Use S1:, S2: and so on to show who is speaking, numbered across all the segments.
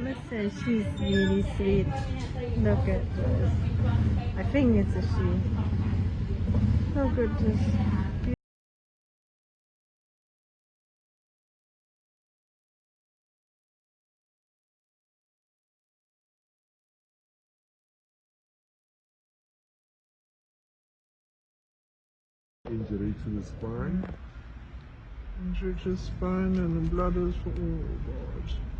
S1: Let's she's really sweet. Look at this. I think it's a she. Look at this.
S2: injury to the spine.
S3: Injury to the spine and the bladders for oh god.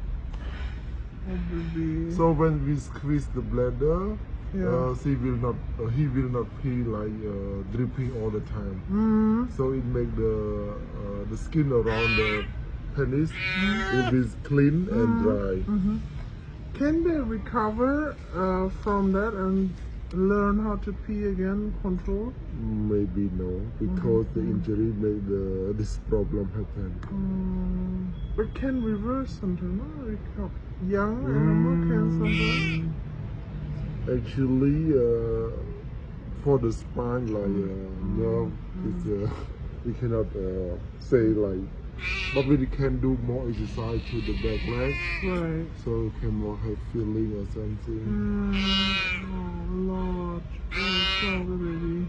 S3: Baby.
S2: So when we squeeze the bladder,
S3: Yeah.
S2: uh, she will not, uh, he will not feel like uh, dripping all the time.
S3: Mm,
S2: So it make the uh, the skin around the penis it is clean and dry.
S3: mhm. Can they recover uh, from that and learn how to pee again, control?
S2: Maybe no, because the injury made the, this problem happen.
S3: Mm, but can reverse something, no? Recover. Young animal can sometimes.
S2: Actually, uh, for the spine, like uh, nerve, it's, uh, we cannot uh, say like, but we can do more exercise to the back leg,
S3: Right.
S2: so can more have feeling or something.
S3: Mm, oh Lord. Oh, sorry, baby.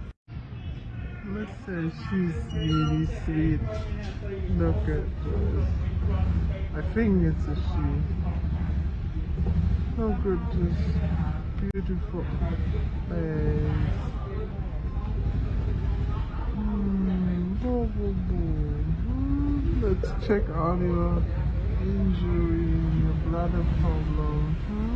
S3: Let's say she's really sweet. Look at this. I think it's a she. At this beautiful face. Mm, boo, boo, boo. Mm, Let's check out your injury, your bladder problem. Huh?